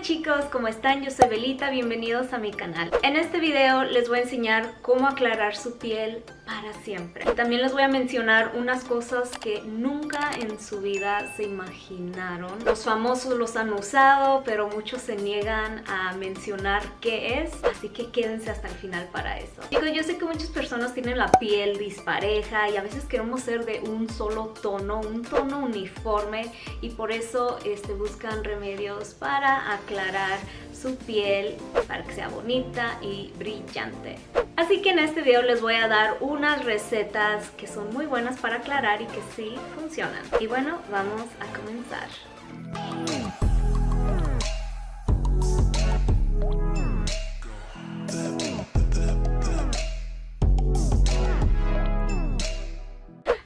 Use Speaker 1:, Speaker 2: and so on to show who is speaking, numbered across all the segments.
Speaker 1: Chicos, ¿cómo están? Yo soy Belita, bienvenidos a mi canal. En este video les voy a enseñar cómo aclarar su piel para siempre. También les voy a mencionar unas cosas que nunca en su vida se imaginaron. Los famosos los han usado, pero muchos se niegan a mencionar qué es, así que quédense hasta el final para eso. Chicos, yo sé que muchas personas tienen la piel dispareja y a veces queremos ser de un solo tono, un tono uniforme y por eso este, buscan remedios para aclarar su piel para que sea bonita y brillante. Así que en este video les voy a dar unas recetas que son muy buenas para aclarar y que sí funcionan. Y bueno, vamos a comenzar.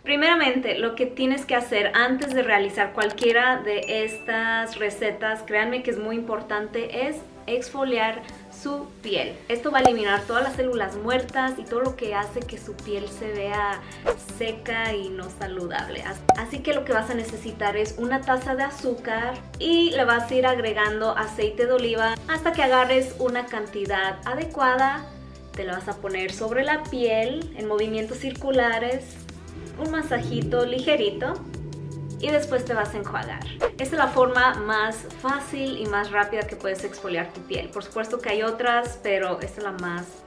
Speaker 1: Primeramente, lo que tienes que hacer antes de realizar cualquiera de estas recetas, créanme que es muy importante, es exfoliar su piel. Esto va a eliminar todas las células muertas y todo lo que hace que su piel se vea seca y no saludable. Así que lo que vas a necesitar es una taza de azúcar y le vas a ir agregando aceite de oliva hasta que agarres una cantidad adecuada. Te lo vas a poner sobre la piel en movimientos circulares un masajito ligerito y después te vas a enjuagar. Esta es la forma más fácil y más rápida que puedes exfoliar tu piel. Por supuesto que hay otras, pero esta es la más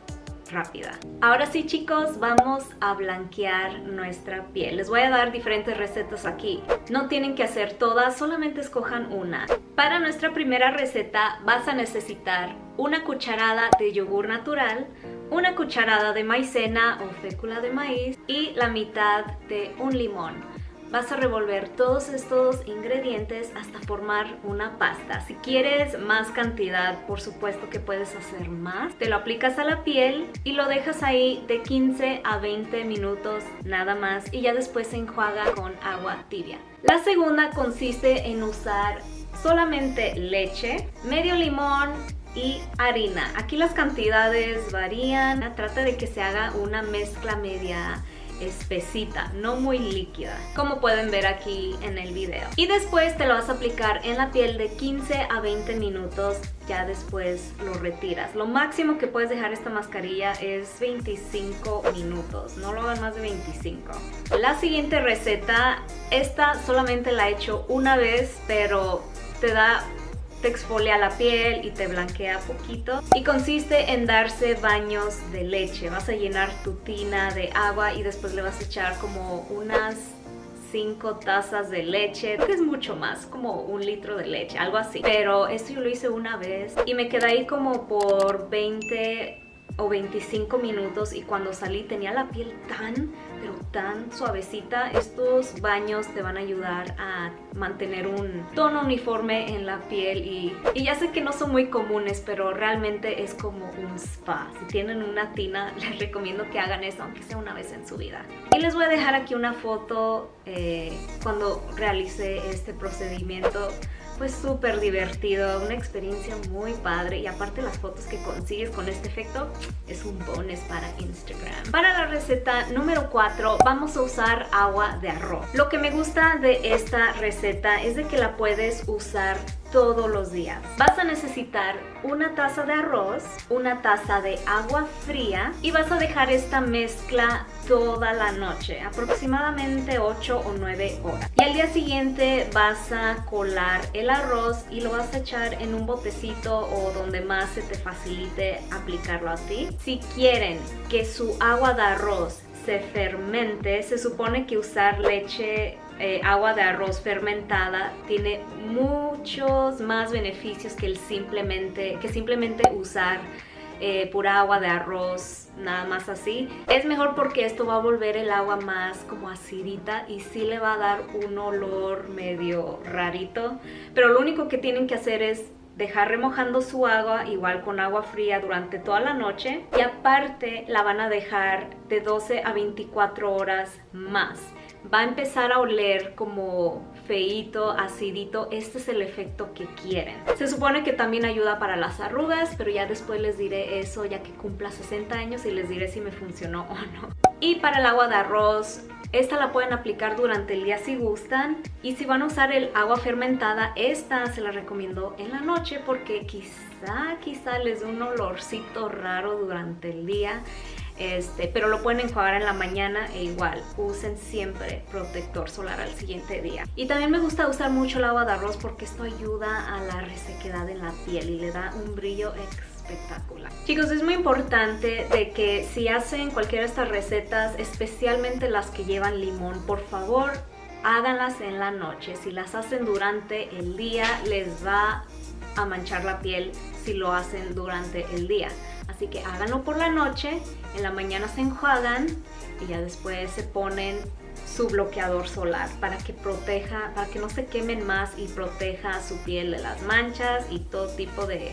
Speaker 1: rápida. Ahora sí chicos, vamos a blanquear nuestra piel. Les voy a dar diferentes recetas aquí. No tienen que hacer todas, solamente escojan una. Para nuestra primera receta vas a necesitar una cucharada de yogur natural, una cucharada de maicena o fécula de maíz y la mitad de un limón. Vas a revolver todos estos ingredientes hasta formar una pasta. Si quieres más cantidad, por supuesto que puedes hacer más. Te lo aplicas a la piel y lo dejas ahí de 15 a 20 minutos nada más y ya después se enjuaga con agua tibia. La segunda consiste en usar solamente leche, medio limón, y harina. Aquí las cantidades varían, trata de que se haga una mezcla media espesita, no muy líquida, como pueden ver aquí en el video. Y después te lo vas a aplicar en la piel de 15 a 20 minutos, ya después lo retiras. Lo máximo que puedes dejar esta mascarilla es 25 minutos, no lo hagan más de 25. La siguiente receta, esta solamente la he hecho una vez, pero te da te exfolia la piel y te blanquea poquito. Y consiste en darse baños de leche. Vas a llenar tu tina de agua y después le vas a echar como unas 5 tazas de leche, que es mucho más, como un litro de leche, algo así. Pero esto yo lo hice una vez y me quedé ahí como por 20 o 25 minutos y cuando salí tenía la piel tan, pero tan suavecita. Estos baños te van a ayudar a mantener un tono uniforme en la piel y, y ya sé que no son muy comunes, pero realmente es como un spa. Si tienen una tina, les recomiendo que hagan eso, aunque sea una vez en su vida. Y les voy a dejar aquí una foto eh, cuando realice este procedimiento fue súper divertido, una experiencia muy padre y aparte las fotos que consigues con este efecto es un bonus para Instagram. Para la receta número 4 vamos a usar agua de arroz. Lo que me gusta de esta receta es de que la puedes usar todos los días. Vas a necesitar una taza de arroz, una taza de agua fría y vas a dejar esta mezcla toda la noche, aproximadamente 8 o 9 horas. Y al día siguiente vas a colar el arroz y lo vas a echar en un botecito o donde más se te facilite aplicarlo a ti. Si quieren que su agua de arroz se fermente, se supone que usar leche eh, agua de arroz fermentada tiene muchos más beneficios que, el simplemente, que simplemente usar eh, pura agua de arroz, nada más así. Es mejor porque esto va a volver el agua más como acidita y sí le va a dar un olor medio rarito. Pero lo único que tienen que hacer es dejar remojando su agua igual con agua fría durante toda la noche y aparte la van a dejar de 12 a 24 horas más va a empezar a oler como feito, acidito, este es el efecto que quieren. Se supone que también ayuda para las arrugas, pero ya después les diré eso ya que cumpla 60 años y les diré si me funcionó o no. Y para el agua de arroz, esta la pueden aplicar durante el día si gustan. Y si van a usar el agua fermentada, esta se la recomiendo en la noche porque quizá, quizá les dé un olorcito raro durante el día. Este, pero lo pueden enjuagar en la mañana e igual usen siempre protector solar al siguiente día y también me gusta usar mucho el agua de arroz porque esto ayuda a la resequedad en la piel y le da un brillo espectacular. Chicos, es muy importante de que si hacen cualquiera de estas recetas, especialmente las que llevan limón, por favor háganlas en la noche. Si las hacen durante el día, les va a manchar la piel si lo hacen durante el día. Así que háganlo por la noche, en la mañana se enjuagan y ya después se ponen su bloqueador solar para que proteja, para que no se quemen más y proteja su piel de las manchas y todo tipo de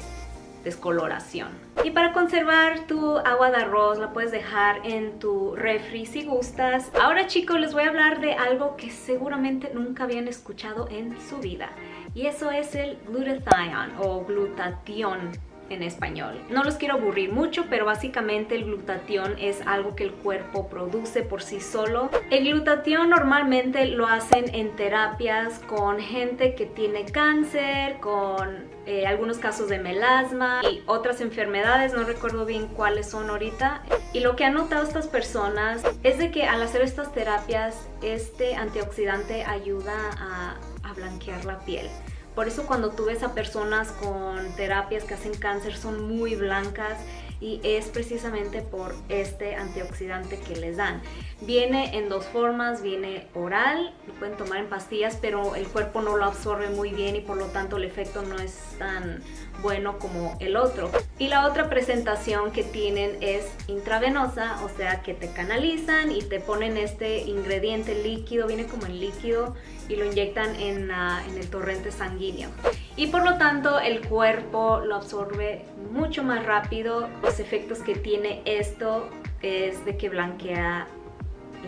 Speaker 1: descoloración. Y para conservar tu agua de arroz la puedes dejar en tu refri si gustas. Ahora chicos les voy a hablar de algo que seguramente nunca habían escuchado en su vida y eso es el glutathione o glutatión en español. No los quiero aburrir mucho, pero básicamente el glutatión es algo que el cuerpo produce por sí solo. El glutatión normalmente lo hacen en terapias con gente que tiene cáncer, con eh, algunos casos de melasma y otras enfermedades, no recuerdo bien cuáles son ahorita. Y lo que han notado estas personas es de que al hacer estas terapias, este antioxidante ayuda a, a blanquear la piel. Por eso cuando tú ves a personas con terapias que hacen cáncer son muy blancas y es precisamente por este antioxidante que les dan. Viene en dos formas, viene oral, lo pueden tomar en pastillas, pero el cuerpo no lo absorbe muy bien y por lo tanto el efecto no es tan bueno como el otro. Y la otra presentación que tienen es intravenosa, o sea que te canalizan y te ponen este ingrediente líquido, viene como en líquido y lo inyectan en, en el torrente sanguíneo. Y por lo tanto el cuerpo lo absorbe mucho más rápido. Los efectos que tiene esto es de que blanquea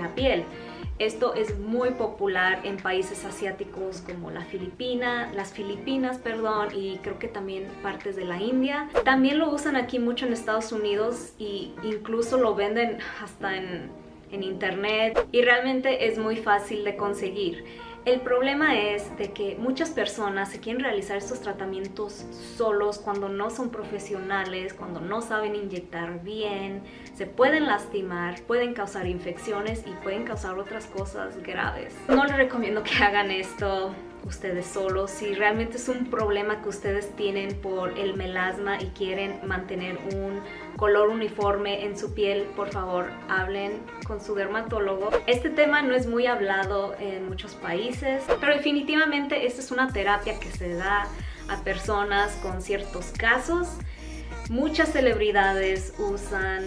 Speaker 1: la piel. Esto es muy popular en países asiáticos como Filipina, las Filipinas, perdón, y creo que también partes de la India. También lo usan aquí mucho en Estados Unidos e incluso lo venden hasta en, en internet y realmente es muy fácil de conseguir. El problema es de que muchas personas se quieren realizar estos tratamientos solos cuando no son profesionales, cuando no saben inyectar bien, se pueden lastimar, pueden causar infecciones y pueden causar otras cosas graves. No les recomiendo que hagan esto ustedes solos. Si realmente es un problema que ustedes tienen por el melasma y quieren mantener un color uniforme en su piel, por favor hablen con su dermatólogo. Este tema no es muy hablado en muchos países, pero definitivamente esta es una terapia que se da a personas con ciertos casos. Muchas celebridades usan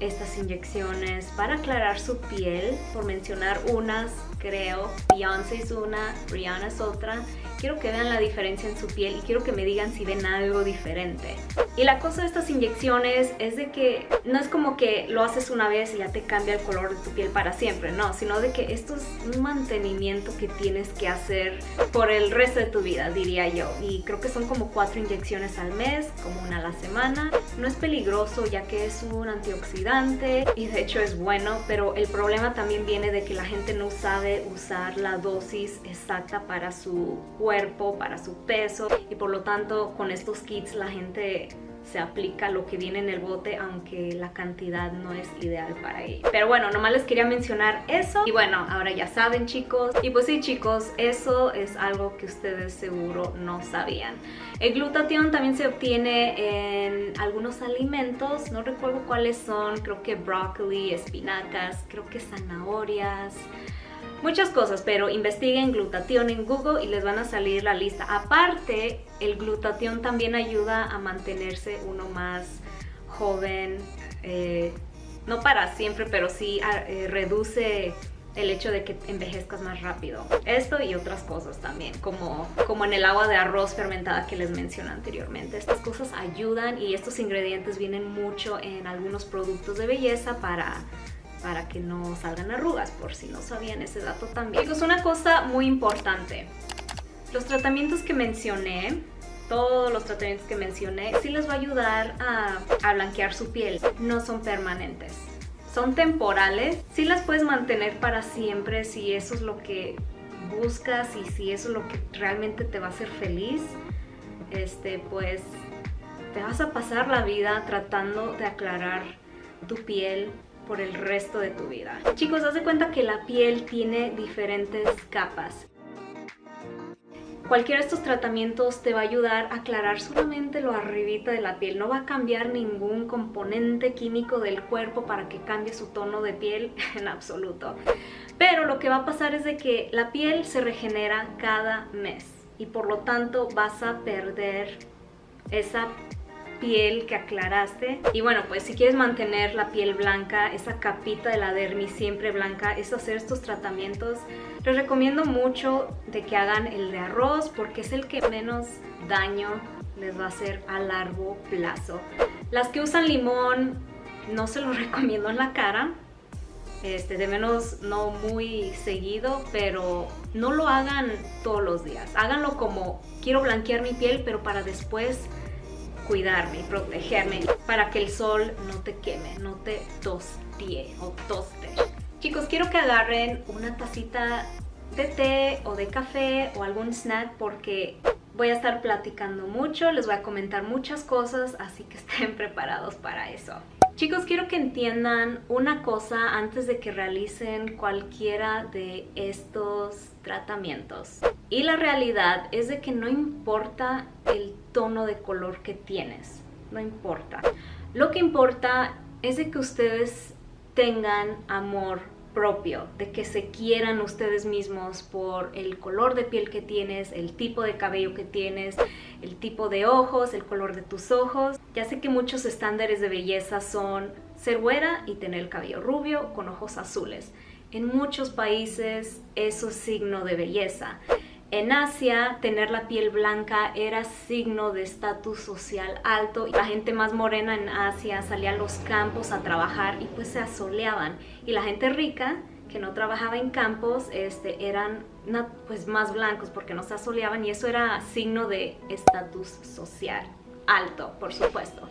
Speaker 1: estas inyecciones para aclarar su piel, por mencionar unas, creo. Beyoncé es una, Rihanna es otra. Quiero que vean la diferencia en su piel y quiero que me digan si ven algo diferente. Y la cosa de estas inyecciones es de que no es como que lo haces una vez y ya te cambia el color de tu piel para siempre, no, sino de que esto es un mantenimiento que tienes que hacer por el resto de tu vida, diría yo. Y creo que son como cuatro inyecciones al mes, como una a la semana. No es peligroso ya que es un antioxidante y de hecho es bueno, pero el problema también viene de que la gente no sabe usar la dosis exacta para su cuerpo, para su peso y por lo tanto con estos kits la gente se aplica lo que viene en el bote aunque la cantidad no es ideal para ello. Pero bueno, nomás les quería mencionar eso y bueno, ahora ya saben chicos. Y pues sí chicos, eso es algo que ustedes seguro no sabían. El glutatión también se obtiene en algunos alimentos, no recuerdo cuáles son, creo que brócoli, espinacas, creo que zanahorias muchas cosas, pero investiguen glutatión en Google y les van a salir la lista. Aparte, el glutatión también ayuda a mantenerse uno más joven, eh, no para siempre, pero sí eh, reduce el hecho de que envejezcas más rápido. Esto y otras cosas también, como, como en el agua de arroz fermentada que les mencioné anteriormente. Estas cosas ayudan y estos ingredientes vienen mucho en algunos productos de belleza para para que no salgan arrugas, por si no sabían ese dato también. Chicos, una cosa muy importante. Los tratamientos que mencioné, todos los tratamientos que mencioné, sí les va a ayudar a, blanquear su piel. No son permanentes son temporales. Sí las puedes mantener para siempre si eso es lo que buscas y si eso es lo que realmente te va a hacer feliz. Este, pues te vas a pasar la vida tratando de aclarar tu piel por el resto de tu vida. Chicos, haz de cuenta que la piel tiene diferentes capas. Cualquiera de estos tratamientos te va a ayudar a aclarar solamente lo arribita de la piel. No va a cambiar ningún componente químico del cuerpo para que cambie su tono de piel en absoluto. Pero lo que va a pasar es de que la piel se regenera cada mes y por lo tanto vas a perder esa piel que aclaraste. Y bueno, pues si quieres mantener la piel blanca, esa capita de la dermis siempre blanca, es hacer estos tratamientos. Les recomiendo mucho de que hagan el de arroz porque es el que menos daño les va a hacer a largo plazo. Las que usan limón no se los recomiendo en la cara, este, de menos no muy seguido, pero no lo hagan todos los días. Háganlo como quiero blanquear mi piel, pero para después cuidarme y protegerme para que el sol no te queme, no te tostie o toste. Chicos, quiero que agarren una tacita de té o de café o algún snack porque voy a estar platicando mucho, les voy a comentar muchas cosas, así que estén preparados para eso. Chicos, quiero que entiendan una cosa antes de que realicen cualquiera de estos tratamientos. Y la realidad es de que no importa el tono de color que tienes, no importa. Lo que importa es de que ustedes tengan amor propio, de que se quieran ustedes mismos por el color de piel que tienes, el tipo de cabello que tienes, el tipo de ojos, el color de tus ojos. Ya sé que muchos estándares de belleza son ser güera y tener el cabello rubio con ojos azules. En muchos países eso es signo de belleza. En Asia, tener la piel blanca era signo de estatus social alto. La gente más morena en Asia salía a los campos a trabajar y pues se asoleaban. Y la gente rica, que no trabajaba en campos, este, eran pues más blancos porque no se asoleaban y eso era signo de estatus social alto, por supuesto.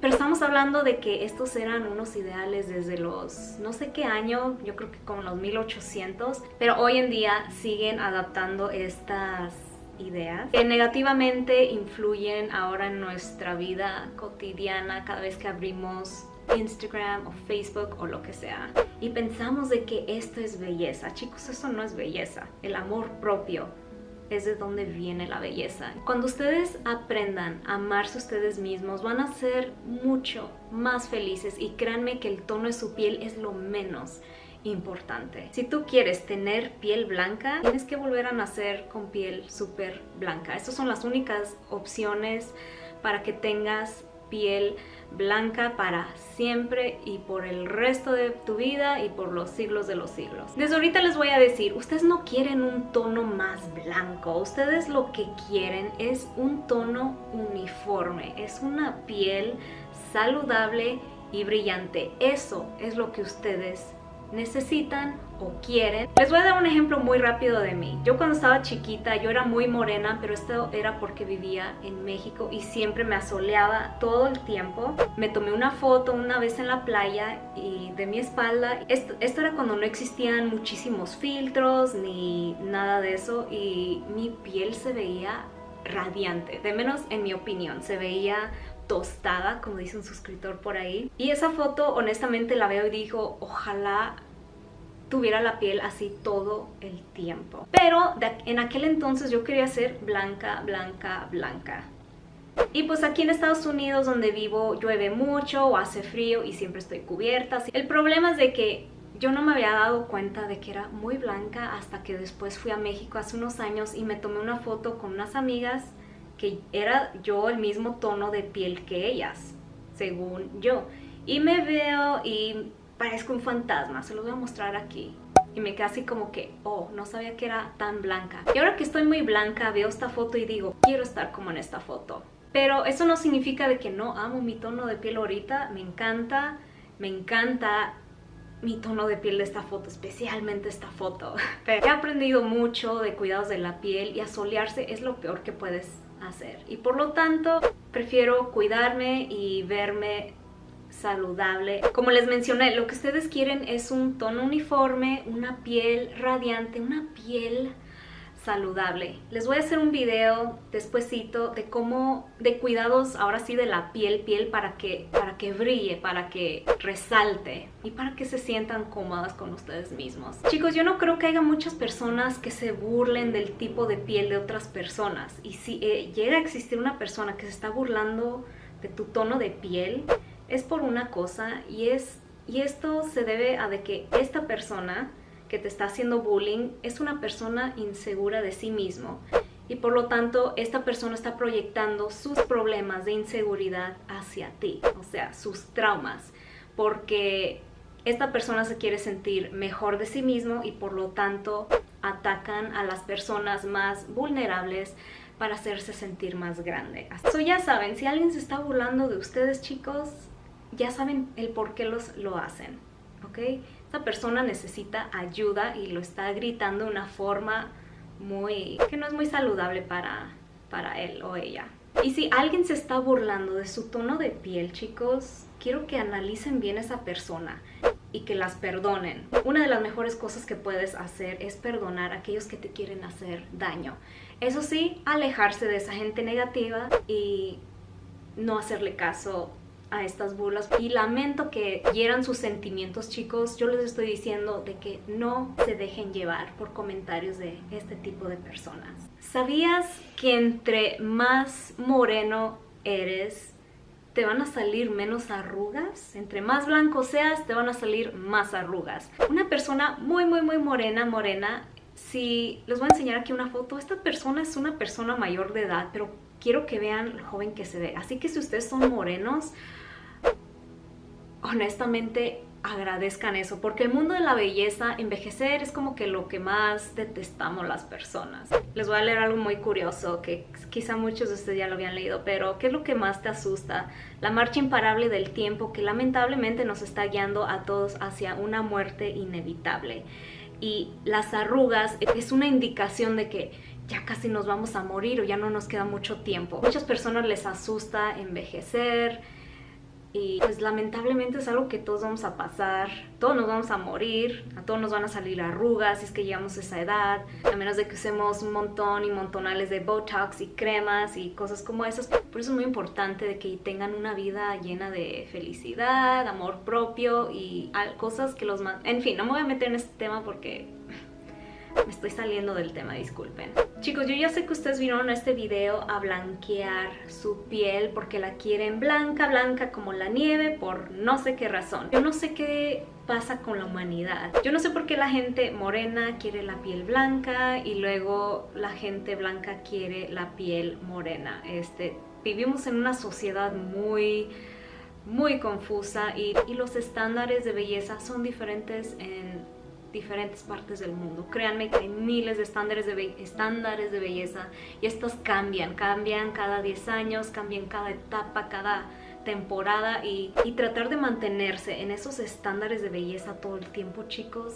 Speaker 1: Pero estamos hablando de que estos eran unos ideales desde los, no sé qué año, yo creo que como los 1800, pero hoy en día siguen adaptando estas ideas que negativamente influyen ahora en nuestra vida cotidiana cada vez que abrimos Instagram o Facebook o lo que sea. Y pensamos de que esto es belleza. Chicos, eso no es belleza. El amor propio es de donde viene la belleza. Cuando ustedes aprendan a amarse ustedes mismos, van a ser mucho más felices y créanme que el tono de su piel es lo menos importante. Si tú quieres tener piel blanca, tienes que volver a nacer con piel súper blanca. Estas son las únicas opciones para que tengas piel blanca para siempre y por el resto de tu vida y por los siglos de los siglos. Desde ahorita les voy a decir, ustedes no quieren un tono más blanco, ustedes lo que quieren es un tono uniforme, es una piel saludable y brillante. Eso es lo que ustedes necesitan o quieren. Les voy a dar un ejemplo muy rápido de mí. Yo cuando estaba chiquita, yo era muy morena, pero esto era porque vivía en México y siempre me asoleaba todo el tiempo. Me tomé una foto una vez en la playa y de mi espalda. Esto, esto era cuando no existían muchísimos filtros ni nada de eso y mi piel se veía radiante, de menos en mi opinión, se veía tostada, como dice un suscriptor por ahí. Y esa foto honestamente la veo y digo, ojalá tuviera la piel así todo el tiempo. Pero en aquel entonces yo quería ser blanca, blanca, blanca. Y pues aquí en Estados Unidos donde vivo llueve mucho o hace frío y siempre estoy cubierta. El problema es de que yo no me había dado cuenta de que era muy blanca hasta que después fui a México hace unos años y me tomé una foto con unas amigas que era yo el mismo tono de piel que ellas, según yo. Y me veo y parezco un fantasma, se los voy a mostrar aquí. Y me quedé así como que, oh, no sabía que era tan blanca. Y ahora que estoy muy blanca, veo esta foto y digo, quiero estar como en esta foto. Pero eso no significa de que no amo mi tono de piel ahorita, me encanta, me encanta mi tono de piel de esta foto, especialmente esta foto. Pero he aprendido mucho de cuidados de la piel y asolearse es lo peor que puedes hacer. Y por lo tanto, prefiero cuidarme y verme saludable. Como les mencioné, lo que ustedes quieren es un tono uniforme, una piel radiante, una piel saludable. Les voy a hacer un video despuesito de cómo, de cuidados ahora sí de la piel, piel para que, para que brille, para que resalte y para que se sientan cómodas con ustedes mismos. Chicos, yo no creo que haya muchas personas que se burlen del tipo de piel de otras personas y si eh, llega a existir una persona que se está burlando de tu tono de piel, es por una cosa y es y esto se debe a de que esta persona que te está haciendo bullying es una persona insegura de sí mismo y por lo tanto esta persona está proyectando sus problemas de inseguridad hacia ti, o sea, sus traumas, porque esta persona se quiere sentir mejor de sí mismo y por lo tanto atacan a las personas más vulnerables para hacerse sentir más grande. So ya saben, si alguien se está burlando de ustedes chicos, ya saben el por qué los, lo hacen, ¿ok? Esta persona necesita ayuda y lo está gritando de una forma muy que no es muy saludable para, para él o ella. Y si alguien se está burlando de su tono de piel, chicos, quiero que analicen bien a esa persona y que las perdonen. Una de las mejores cosas que puedes hacer es perdonar a aquellos que te quieren hacer daño. Eso sí, alejarse de esa gente negativa y no hacerle caso a estas burlas y lamento que hieran sus sentimientos chicos. Yo les estoy diciendo de que no se dejen llevar por comentarios de este tipo de personas. ¿sabías que entre más moreno eres te van a salir menos arrugas entre más blanco seas te van a salir más arrugas. Una persona muy muy muy morena morena si les voy a enseñar aquí una foto esta persona es una persona mayor de edad pero quiero que vean lo joven que se ve. Así que si ustedes son morenos, honestamente agradezcan eso, porque el mundo de la belleza, envejecer es como que lo que más detestamos las personas. Les voy a leer algo muy curioso, que quizá muchos de ustedes ya lo habían leído, pero ¿qué es lo que más te asusta? La marcha imparable del tiempo que lamentablemente nos está guiando a todos hacia una muerte inevitable. Y las arrugas es una indicación de que ya casi nos vamos a morir o ya no nos queda mucho tiempo. Muchas personas les asusta envejecer, y pues lamentablemente es algo que todos vamos a pasar, todos nos vamos a morir, a todos nos van a salir arrugas si es que llegamos a esa edad, a menos de que usemos un montón y montonales de Botox y cremas y cosas como esas. Por eso es muy importante de que tengan una vida llena de felicidad, amor propio y cosas que los... En fin, no me voy a meter en este tema porque me estoy saliendo del tema, disculpen. Chicos, yo ya sé que ustedes vieron este video a blanquear su piel porque la quieren blanca, blanca como la nieve por no sé qué razón. Yo no sé qué pasa con la humanidad. Yo no sé por qué la gente morena quiere la piel blanca y luego la gente blanca quiere la piel morena. Este, vivimos en una sociedad muy muy confusa y, y los estándares de belleza son diferentes en diferentes partes del mundo. Créanme que hay miles de estándares de, estándares de belleza y estos cambian, cambian cada 10 años, cambian cada etapa, cada temporada y, y tratar de mantenerse en esos estándares de belleza todo el tiempo, chicos,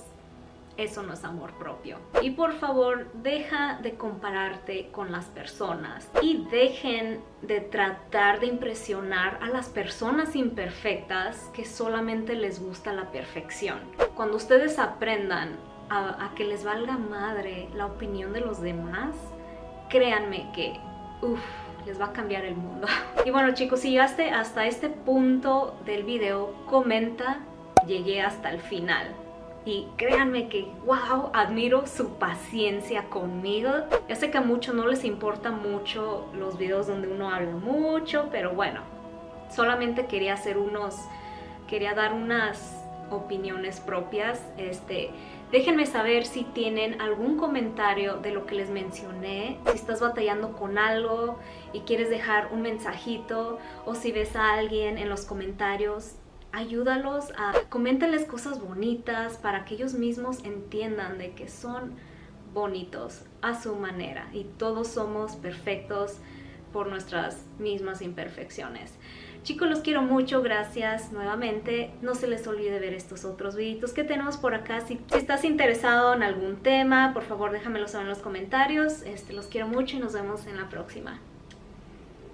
Speaker 1: eso no es amor propio. Y por favor, deja de compararte con las personas y dejen de tratar de impresionar a las personas imperfectas que solamente les gusta la perfección. Cuando ustedes aprendan a, que les valga madre la opinión de los demás, créanme que, uff, les va a cambiar el mundo. Y bueno chicos, si llegaste hasta este punto del video, comenta, llegué hasta el final y créanme que, wow, admiro su paciencia conmigo. Ya sé que a muchos no les importa mucho los videos donde uno habla mucho, pero bueno, solamente quería hacer unos, quería dar unas opiniones propias. Este, déjenme saber si tienen algún comentario de lo que les mencioné, si estás batallando con algo y quieres dejar un mensajito o si ves a alguien en los comentarios ayúdalos a coméntales cosas bonitas para que ellos mismos entiendan de que son bonitos a su manera y todos somos perfectos por nuestras mismas imperfecciones. Chicos, los quiero mucho, gracias nuevamente. No se les olvide ver estos otros videitos que tenemos por acá. Si, estás interesado en algún tema, por favor déjamelo saber en los comentarios. Este, los quiero mucho y nos vemos en la próxima.